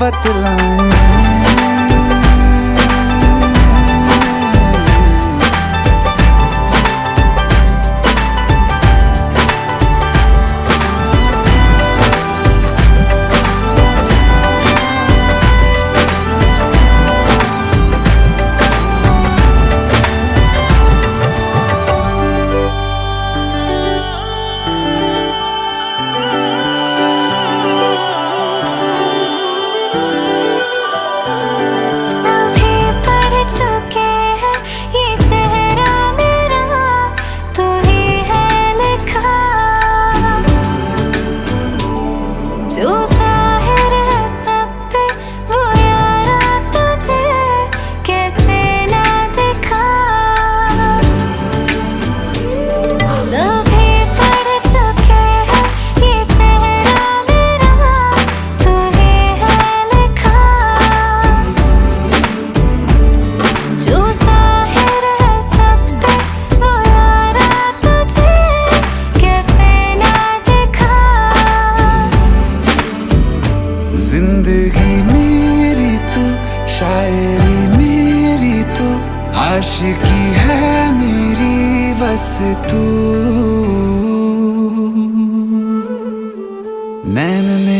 बतलाएँ। आश की है मेरी बस तू। नैन में